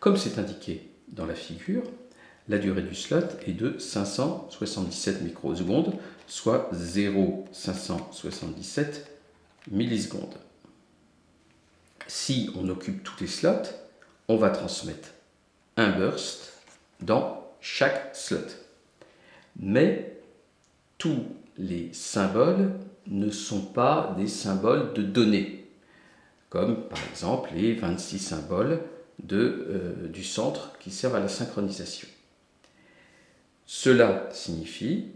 Comme c'est indiqué dans la figure, la durée du slot est de 577 microsecondes, soit 0,577 millisecondes. Si on occupe tous les slots, on va transmettre un burst dans chaque slot. Mais tous les symboles ne sont pas des symboles de données, comme par exemple les 26 symboles euh, du centre qui servent à la synchronisation. Cela signifie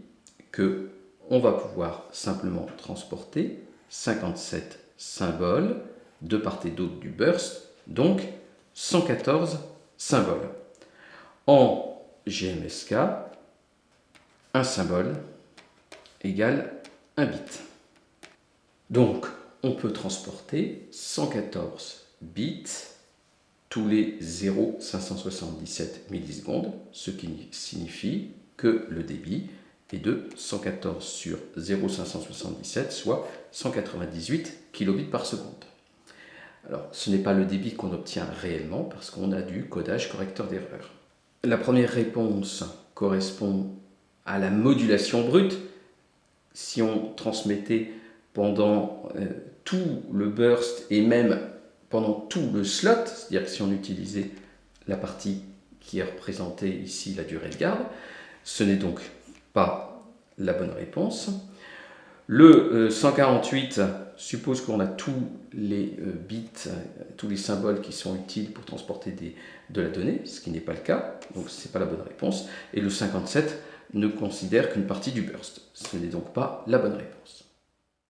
que on va pouvoir simplement transporter 57 symboles de part et d'autre du burst, donc 114 symboles. En GMSK, un symbole égale un bit. Donc, on peut transporter 114 bits tous les 0,577 millisecondes, ce qui signifie que le débit est de 114 sur 0,577, soit 198 kilobits par seconde. Alors, ce n'est pas le débit qu'on obtient réellement parce qu'on a du codage correcteur d'erreur. La première réponse correspond à la modulation brute. Si on transmettait pendant euh, tout le burst et même pendant tout le slot, c'est-à-dire si on utilisait la partie qui est représentée ici, la durée de garde, ce n'est donc pas la bonne réponse. Le 148 euh, suppose qu'on a tous les euh, bits, euh, tous les symboles qui sont utiles pour transporter de la donnée, ce qui n'est pas le cas, donc ce n'est pas la bonne réponse. Et le 57 ne considère qu'une partie du burst. Ce n'est donc pas la bonne réponse.